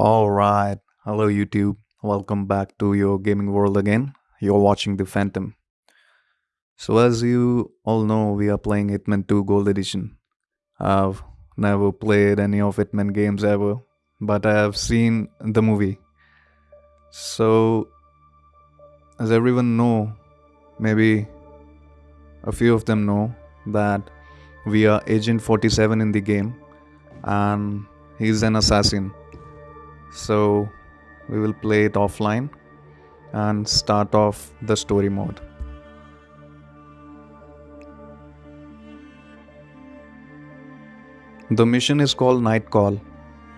Alright, hello YouTube. Welcome back to your gaming world again. You're watching The Phantom. So, as you all know, we are playing Hitman 2 Gold Edition. I've never played any of Hitman games ever, but I have seen the movie. So, as everyone know, maybe a few of them know that we are Agent 47 in the game and he's an assassin so we will play it offline and start off the story mode. The mission is called night call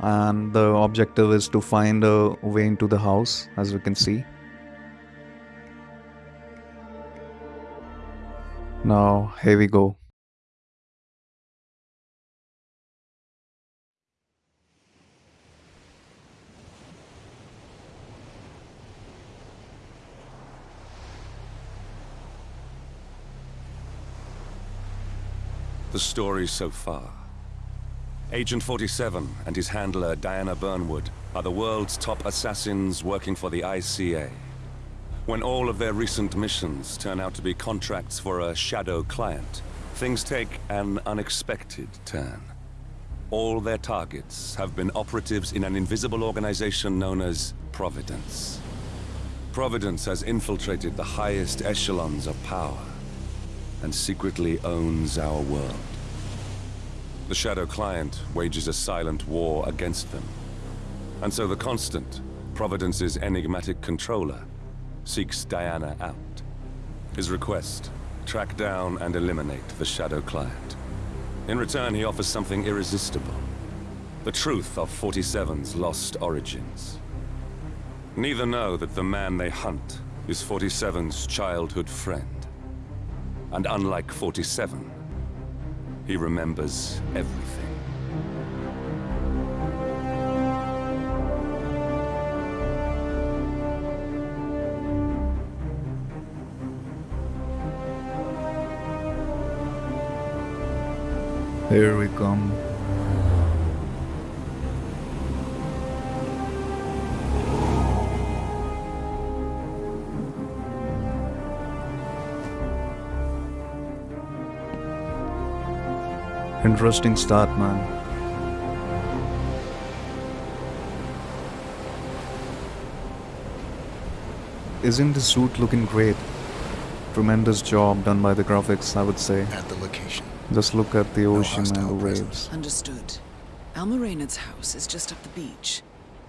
and the objective is to find a way into the house as we can see. Now here we go Story so far. Agent 47 and his handler Diana Burnwood are the world's top assassins working for the ICA. When all of their recent missions turn out to be contracts for a shadow client, things take an unexpected turn. All their targets have been operatives in an invisible organization known as Providence. Providence has infiltrated the highest echelons of power and secretly owns our world. The Shadow Client wages a silent war against them. And so the Constant, Providence's enigmatic controller, seeks Diana out. His request, track down and eliminate the Shadow Client. In return, he offers something irresistible. The truth of 47's lost origins. Neither know that the man they hunt is 47's childhood friend. And unlike 47, he remembers everything. Here we come. Interesting start, man. Isn't the suit looking great? Tremendous job done by the graphics, I would say. At the location. Just look at the No ocean and the waves. presence. Understood. Alma Reynard's house is just up the beach.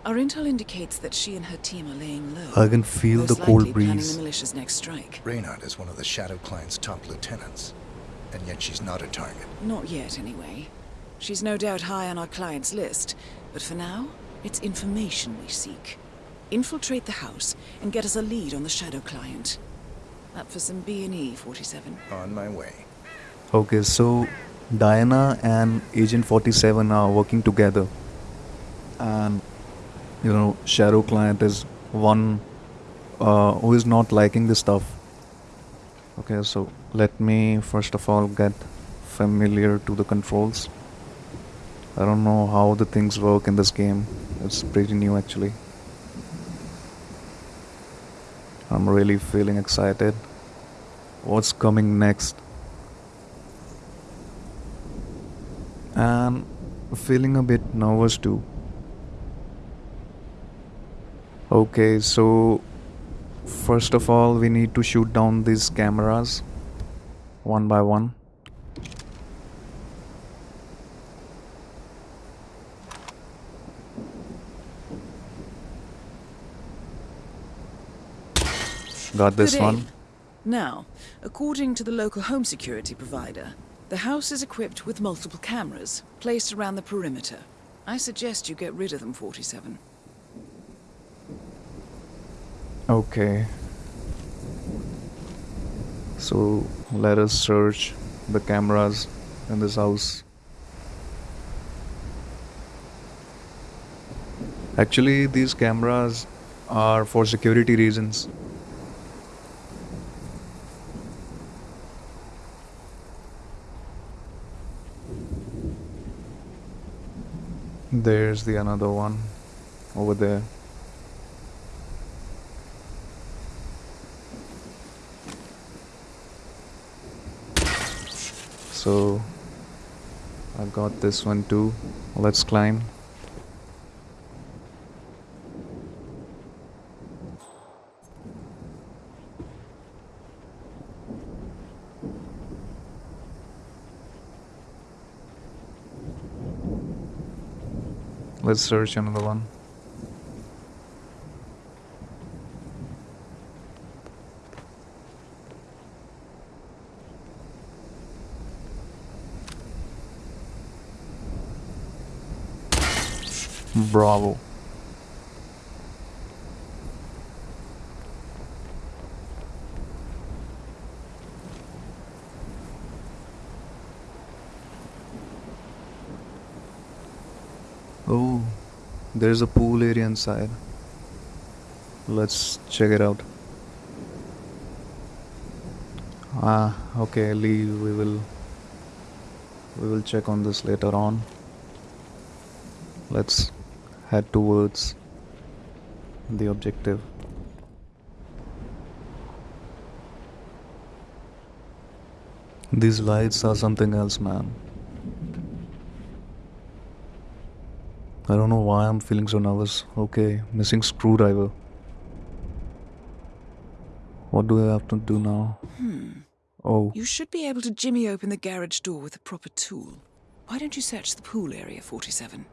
Our intel indicates that she and her team are laying low. I can feel the cold breeze. the militia's next strike. Reynard is one of the Shadow Client's top lieutenants. And yet she's not a target. Not yet, anyway. She's no doubt high on our client's list, but for now, it's information we seek. Infiltrate the house and get us a lead on the Shadow Client. Up for some B&E, 47. On my way. Okay, so Diana and Agent 47 are working together. And, you know, Shadow Client is one uh, who is not liking this stuff. Okay, so let me first of all get familiar to the controls. I don't know how the things work in this game. It's pretty new actually. I'm really feeling excited. What's coming next? and feeling a bit nervous too. Okay, so first of all, we need to shoot down these cameras one by one. Got this one. Now, according to the local home security provider, the house is equipped with multiple cameras placed around the perimeter. I suggest you get rid of them, 47. Okay. So let us search the cameras in this house. Actually, these cameras are for security reasons. There's the another one. over there. So I've got this one too. Let's climb. Let's search another one. Bravo. Oh, there's a pool area inside. Let's check it out. Ah, okay, leave. We will we will check on this later on. Let's head towards the objective. These lights are something else, man. I don't know why I'm feeling so nervous. Okay, missing screwdriver. What do I have to do now? Hmm. Oh, You should be able to jimmy open the garage door with a proper tool. Why don't you search the pool area, 47?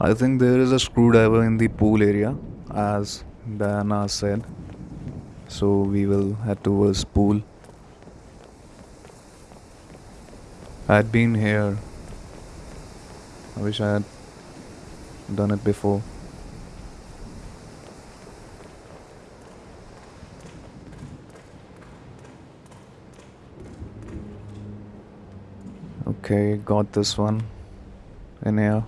I think there is a screwdriver in the pool area, as Diana said. So we will head towards pool. I had been here. I wish I had done it before. Okay, got this one in here.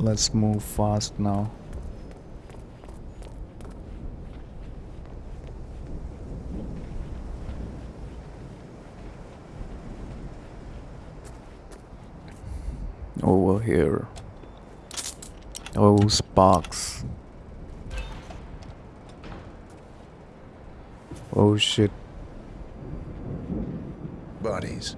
Let's move fast now. Over here. Oh, sparks. Oh shit. Bodies.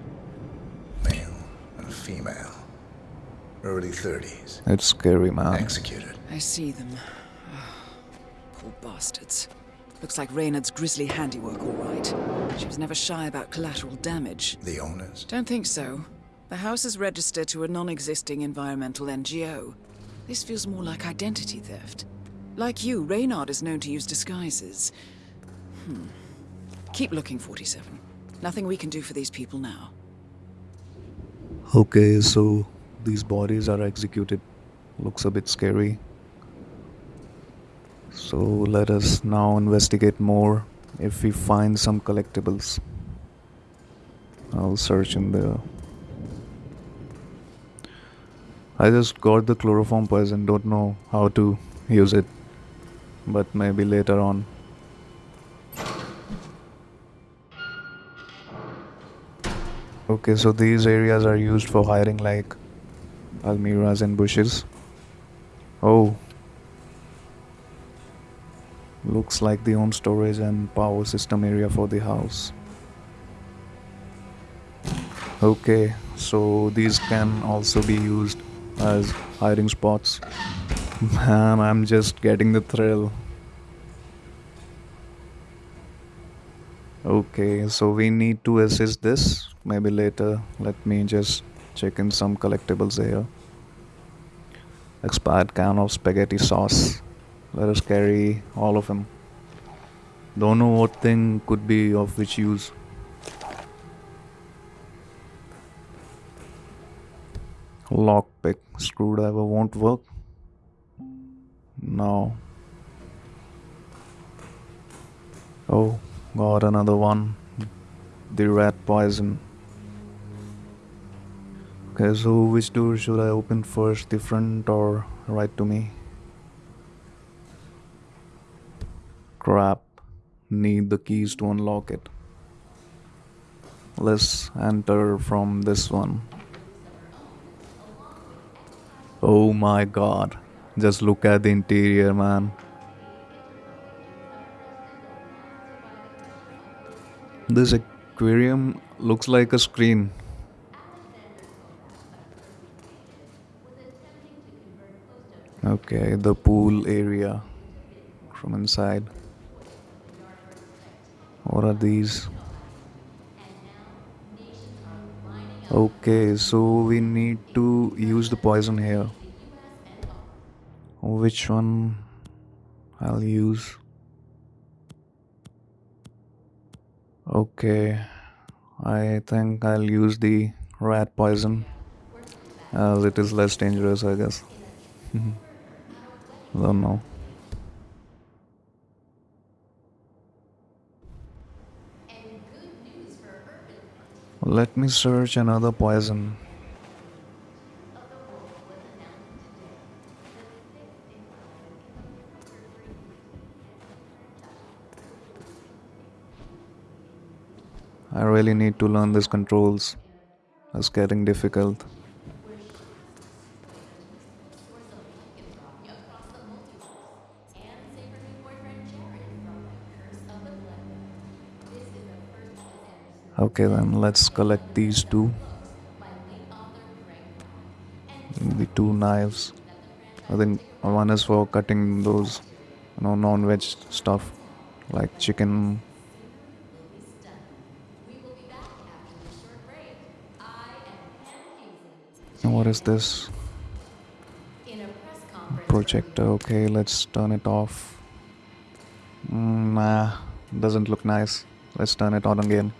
Early 30s. It's scary, man. Executed. I see them. Poor bastards. Looks like Reynard's grisly handiwork, all right. She was never shy about collateral damage. The owners. Don't think so. The house is registered to a non-existing environmental NGO. This feels more like identity theft. Like you, Reynard is known to use disguises. Hmm. Keep looking, 47. Nothing we can do for these people now. Okay, so these bodies are executed. Looks a bit scary. So let us now investigate more. If we find some collectibles, I'll search in there. I just got the chloroform poison, don't know how to use it, but maybe later on. Okay, so these areas are used for hiring like almiras and bushes. Oh. Looks like the home storage and power system area for the house. Okay, so these can also be used as hiding spots. Man, I'm just getting the thrill. Okay, so we need to assist this. Maybe later. Let me just check in some collectibles here. Expired can of spaghetti sauce. Let us carry all of them. Don't know what thing could be of which use. Lockpick screwdriver won't work. No. Oh, got another one. The rat poison. Okay, so which door should I open first? The front or right to me? Crap. Need the keys to unlock it. Let's enter from this one. Oh my god. Just look at the interior, man. This aquarium looks like a screen. Okay, the pool area from inside. What are these? Okay, so we need to use the poison here. Which one I'll use? Okay, I think I'll use the rat poison as it is less dangerous, I guess. Mm-hmm. Don't know. Let me search another poison. I really need to learn these controls. It's getting difficult. Okay, then let's collect these two. The two knives. I think one is for cutting those, you know, non-veg stuff like chicken. And What is this? Projector. Okay, let's turn it off. Mm, nah, doesn't look nice. Let's turn it on again.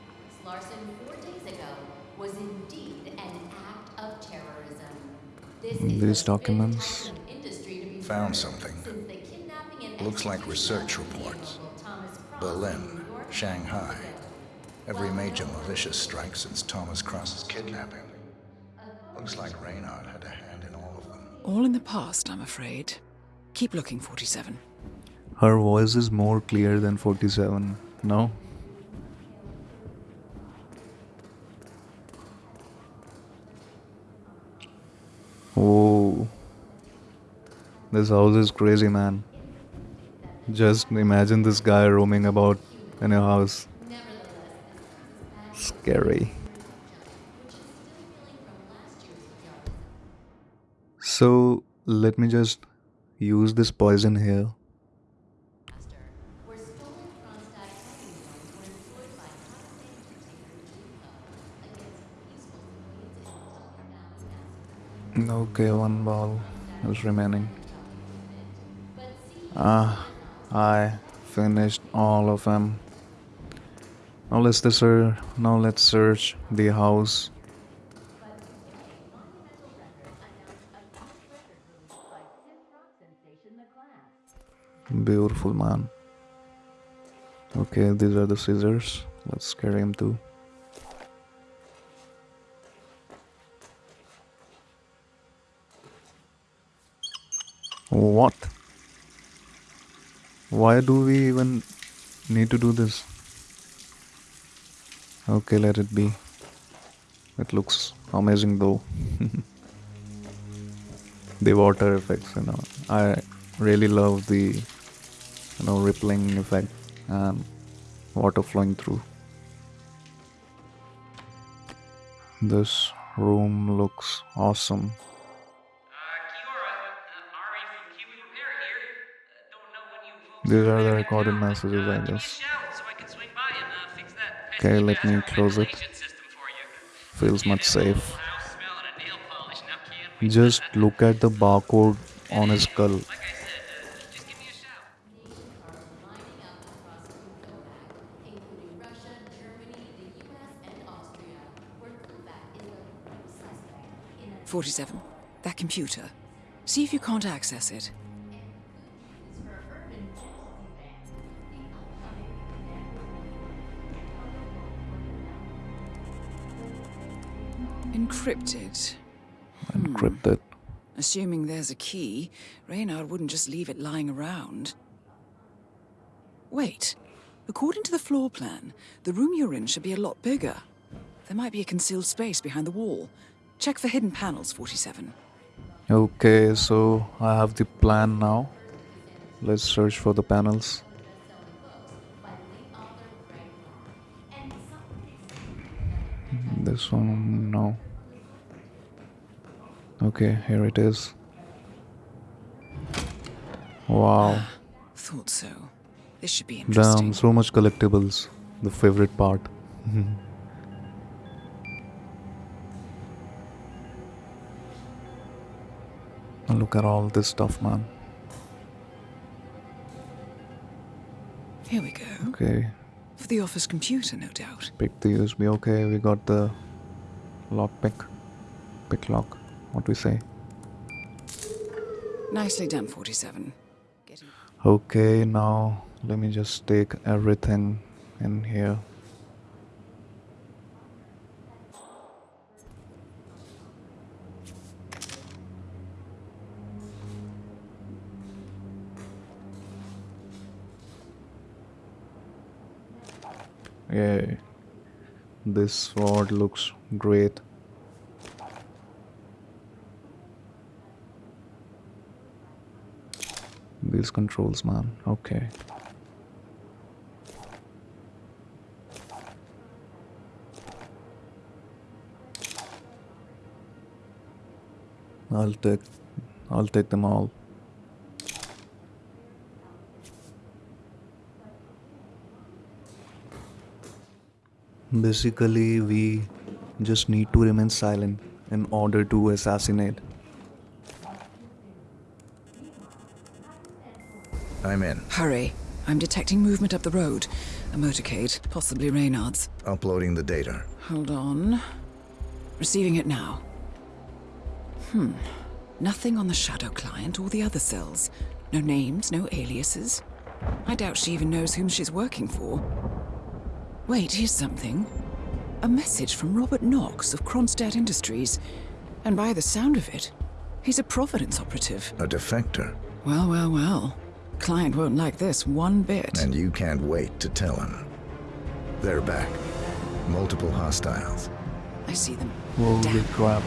These documents. fifth time in industry to be Found something. since the kidnapping and Looks like research reports. Theodore Thomas Cross in Berlin, Shanghai. Every major militia strike since Thomas Cross's kidnapping. Looks like Reynard had a hand in all of them. All in the past, I'm afraid. Keep looking, 47. Her voice is more clear than 47. No? Oh. This house is crazy, man. Just imagine this guy roaming about in a house. Scary. So, let me just use this poison here. Okay, one ball is remaining. Ah, I finished all of them. Now let's search. Now let's search the house. Beautiful man. Okay, these are the scissors. Let's carry him too. Why do we even need to do this? Okay, let it be. It looks amazing though. the water effects, you know. I really love the you know rippling effect and water flowing through. This room looks awesome. These are the recorded messages, I Uh, give me a guess. shout so I can swing by and uh, fix that Okay, let me close it. ventilation system for you. Feels much Get that old safe. house smell and a nail polish now, kid. We- Just look at the barcode on his skull. Like I said, uh, just give me a shout. are lining up across Kukovac, including Russia, Germany, the US, and Austria, where Kukovac is the prime suspect in a 47. That computer. See if you can't access it. Encrypted. Hmm. Encrypted. Assuming there's a key, Reynard wouldn't just leave it lying around. Wait. According to the floor plan, the room you're in should be a lot bigger. There might be a concealed space behind the wall. Check for hidden panels, 47. Okay, so I have the plan now. Let's search for the panels. This one, no. Okay, here it is. Wow, Thought so. This should be interesting. damn, so much collectibles. The favorite part. Look at all this stuff, man. Here we go. Okay, For the office computer, no doubt. pick the USB. Okay, we got the lock pick. Pick lock. What we say? Nicely done, 47. Getting Okay, now let me just take everything in here. Yay. This sword looks great. Controls, man. Okay. I'll take I'll take them all. Basically, we just need to remain silent in order to assassinate. I'm in. Hurry. I'm detecting movement up the road. A motorcade, possibly Reynard's. Uploading the data. Hold on. Receiving it now. Hmm. Nothing on the Shadow client or the other cells. No names, no aliases. I doubt she even knows whom she's working for. Wait, here's something. A message from Robert Knox of Kronstadt Industries. And by the sound of it, he's a Providence operative. A defector. Well, well, well. Client won't like this one bit. And you can't wait to tell him. They're back. Multiple hostiles. I see them. Holy Damn. crap.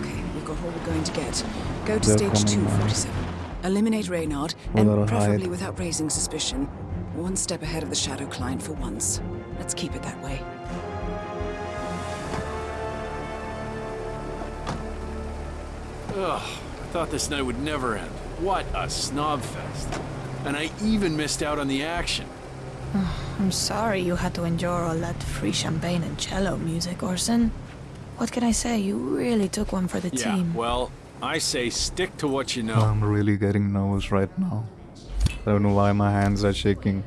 Okay, we've got all we're going to get. Go to They're stage coming, man. 247. Eliminate Reynard, and preferably hide. without raising suspicion. One step ahead of the Shadow client for once. Let's keep it that way. Ugh, I thought this night would never end. What a snob fest. And I even missed out on the action. I'm sorry you had to endure all that free champagne and cello music, Orson. What can I say? You really took one for the Yeah, team. well, I say stick to what you know. I'm really getting nervous right now. I don't know why my hands are shaking.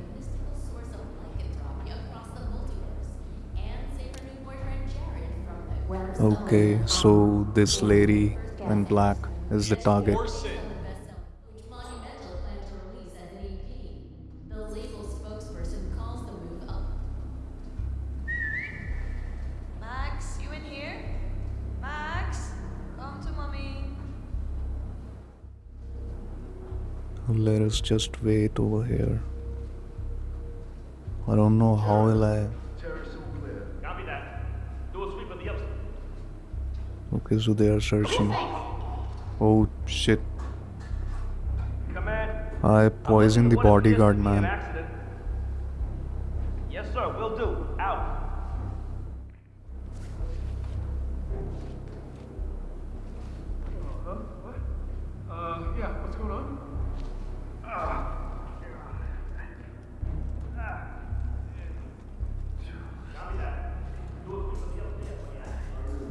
source of lycanthropy across the multiverse, and save her new boyfriend Jared from the Okay, so this lady in black is the target. Just wait over here. I don't know how will I. Copy that. Do a sweep of the upstairs. Okay, so they are searching. Oh shit! I poisoned the What appears to bodyguard, man.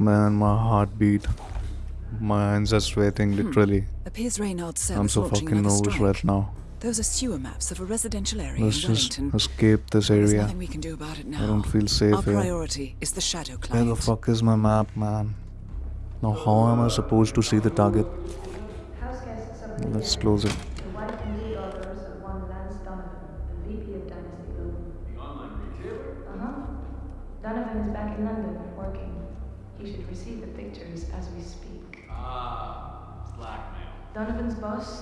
Man, my heartbeat. My hands are sweating hmm. literally. Appears Reynard's cell I'm so fucking nervous right now. Those are sewer maps of a residential area Let's in just escape this There's area. nothing we can do about it now. I don't feel safe Our here. priority is the Shadow Where the fuck is my map, man? Now, how am I supposed to see the target? House guests of the Let's close it.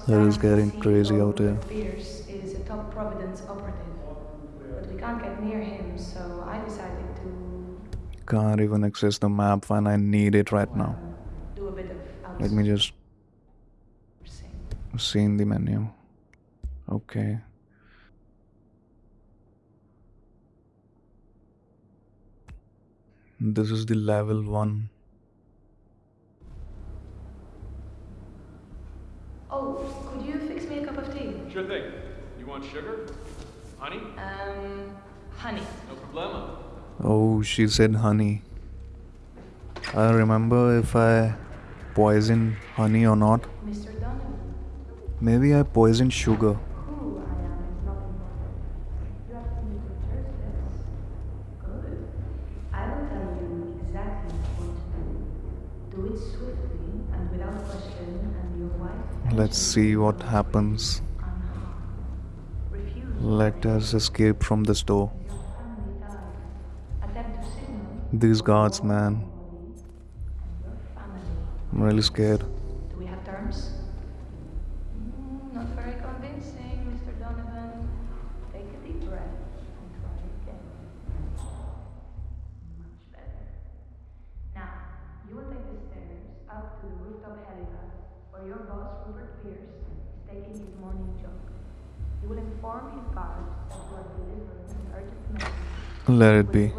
It is getting crazy out here. Rupert Pierce, is a top Providence operative. But we can't get near him, so I decided to Can't even access the map when I need it right now. do a bit of Let me just seen the menu. Okay. This is the level 1. Oh, could you fix me a cup of tea? Sure thing. You want sugar? Honey? Um, honey. No problema. Oh, she said honey. I remember if I poisoned honey or not. Mr. Donovan. Maybe I poisoned sugar. Let's see what happens. Let us escape from this door. These guards, man. I'm really scared. Taking his morning jog. You will inform his guards that you are delivering an urgent message. Let it be.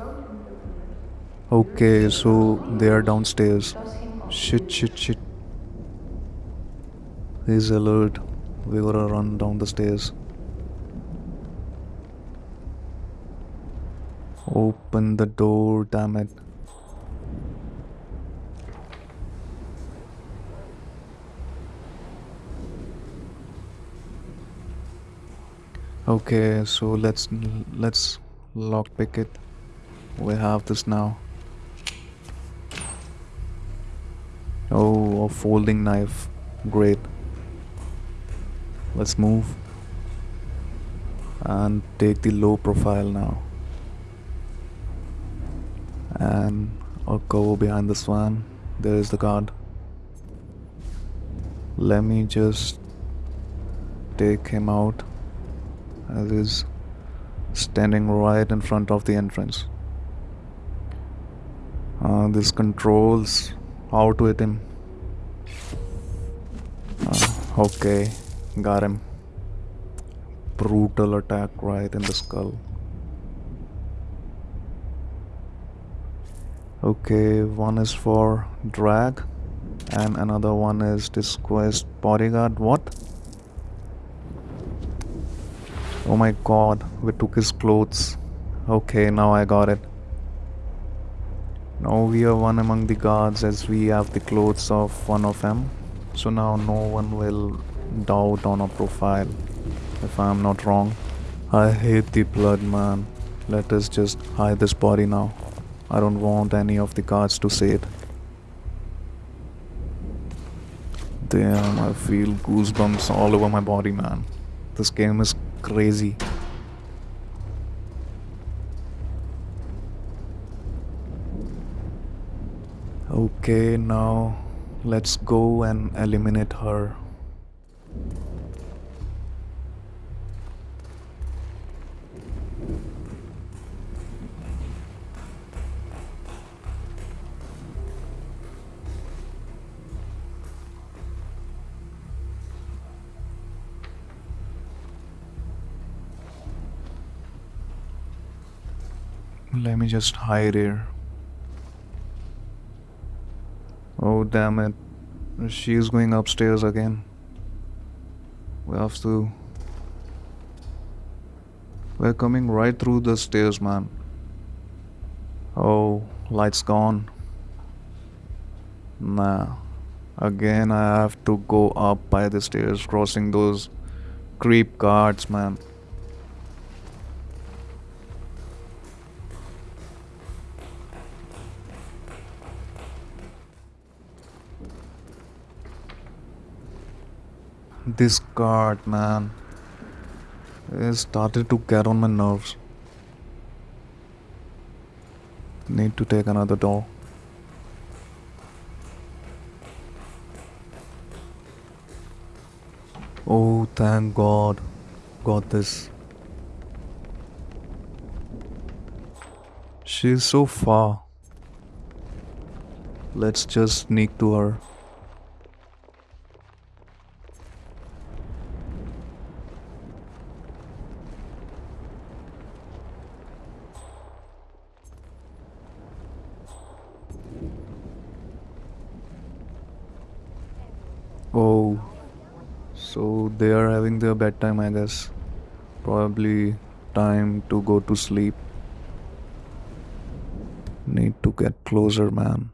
Okay, so they are downstairs. Toss him off. Shit, shit, shit. He's alert. We gotta run down the stairs. Open the door, damn it. Okay, so let's let's lockpick it. We have this now. Oh, a folding knife. Great. Let's move. And take the low profile now. And I'll go behind this one. There is the guard. Let me just take him out as he's standing right in front of the entrance. Uh, this controls to hit him. Uh, okay, got him. Brutal attack right in the skull. Okay, one is for drag, and another one is disquest bodyguard. What? Oh my god, we took his clothes. Okay, now I got it. Now we are one among the guards as we have the clothes of one of them. So now no one will doubt on our profile, if I am not wrong. I hate the blood, man. Let us just hide this body now. I don't want any of the guards to see it. Damn, I feel goosebumps all over my body, man. This game is crazy. Okay, now let's go and eliminate her. Just hide here. Oh, damn it. She's going upstairs again. We have to. We're coming right through the stairs, man. Oh, light's gone. Nah. Again, I have to go up by the stairs, crossing those creep guards, man. This guard, man, it started to get on my nerves. Need to take another door. Oh, thank God. Got this. She's so far. Let's just sneak to her. So they are having their bedtime, I guess. Probably time to go to sleep. Need to get closer, man.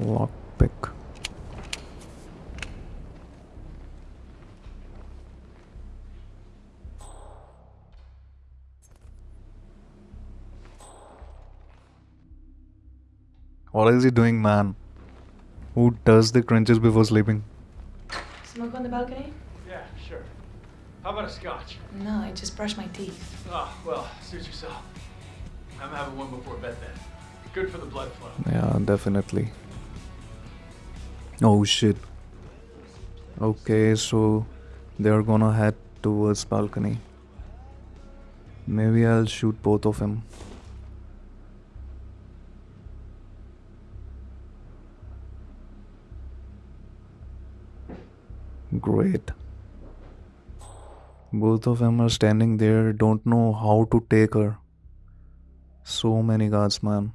Lockpick. What is he doing, man? Who does the crunches before sleeping? Smoke on the balcony? Yeah, sure. How about a scotch? No, I just brushed my teeth. Oh, well, suit yourself. I'm having one before bed then. Good for the blood flow. Yeah, definitely. Oh shit. Okay, so they're gonna head towards balcony. Maybe I'll shoot both of them. Great. Both of them are standing there, don't know how to take her. So many guards, man.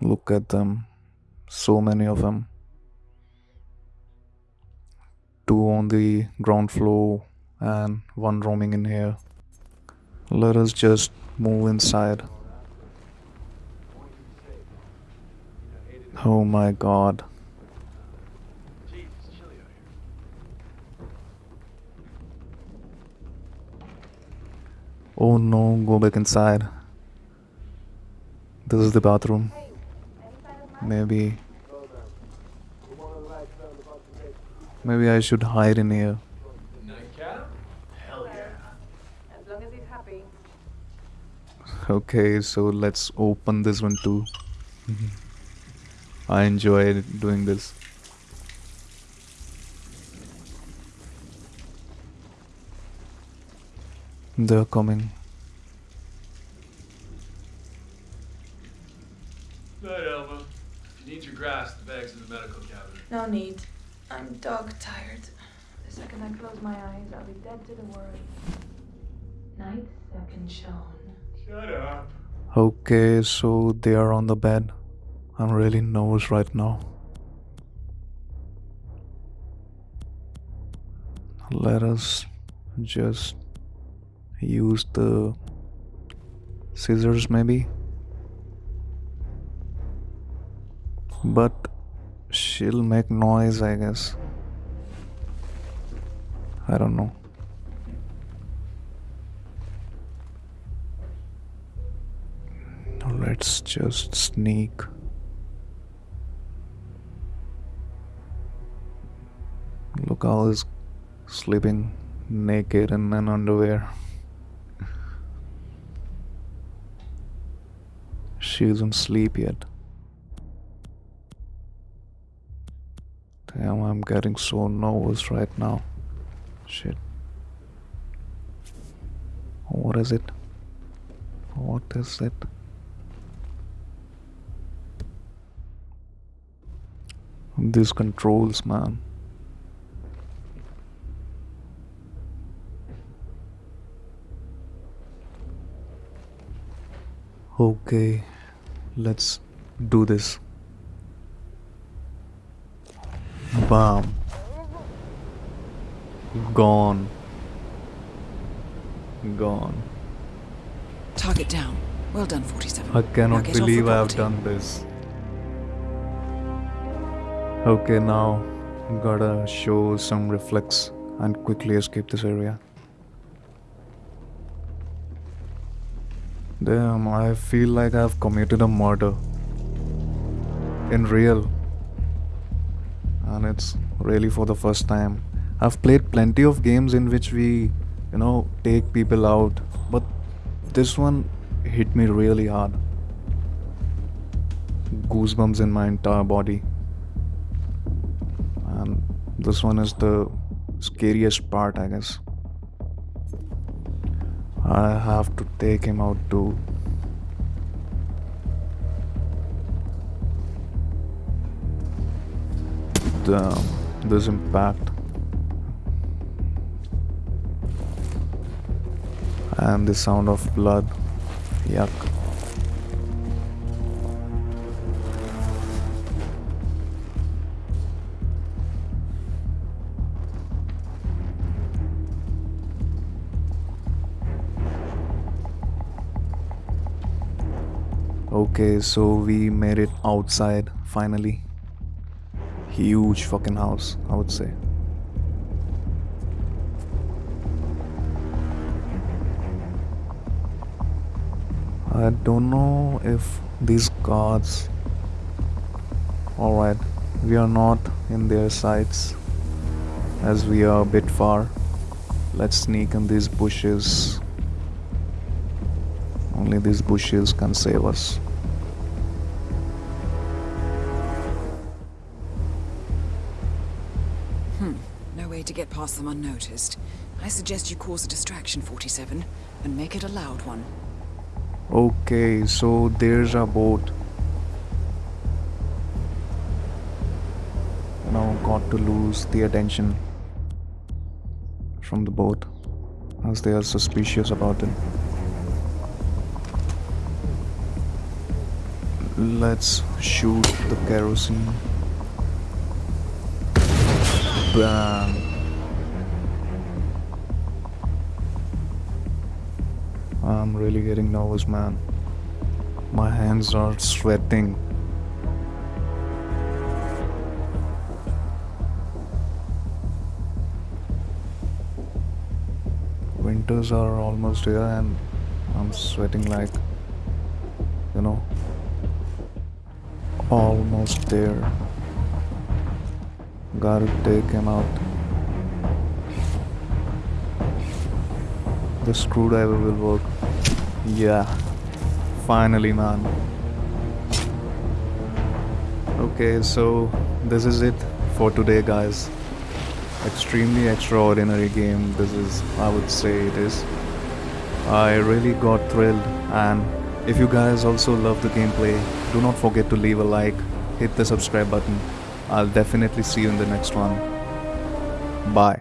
Look at them. So many of them. Two on the ground floor and one roaming in here. Let us just move inside. Oh my god. Oh no, go back inside. This is the bathroom. Maybe. Maybe I should hide in here. Okay, so let's open this one too. I enjoy doing this. They're coming. Night, Alma. If you need your grass, the bag's in the medical cabinet. No need. I'm dog tired. The second I close my eyes, I'll be dead to the world. Night second shown. Shut up. Okay, so they are on the bed. I'm really nervous right now. Let us just use the scissors, maybe. But she'll make noise, I guess. I don't know. Let's just sneak. Look, how he's sleeping naked in an underwear. She isn't sleep yet. Damn, I'm getting so nervous right now. Shit. What is it? What is it? These controls, man. Okay, let's do this. Bam. Gone. Gone. Target down. Well done, 47. I cannot get off the believe I have done this. Okay, now gotta show some reflex and quickly escape this area. Damn, I feel like I've committed a murder. In real. And it's really for the first time. I've played plenty of games in which we, you know, take people out, but this one hit me really hard. Goosebumps in my entire body. And this one is the scariest part, I guess. I have to take him out too. Damn, this impact. And the sound of blood. Yuck. Okay, so we made it outside finally. Huge fucking house, I would say. I don't know if these guards. Alright, we are not in their sights as we are a bit far. Let's sneak in these bushes. Only these bushes can save us. Past them unnoticed. I suggest you cause a distraction, 47, and make it a loud one. Okay, so there's a boat. Now got to lose the attention from the boat as they are suspicious about it. Let's shoot the kerosene. Bam. I'm really getting nervous, man. My hands are sweating. Winters are almost here, and I'm sweating like, you know, almost there. Gotta take him out. The screwdriver will work. Yeah. Finally, man. Okay, so this is it for today, guys. Extremely extraordinary game, this is, I would say, it is. I really got thrilled, and if you guys also love the gameplay, do not forget to leave a like, hit the subscribe button. I'll definitely see you in the next one. Bye.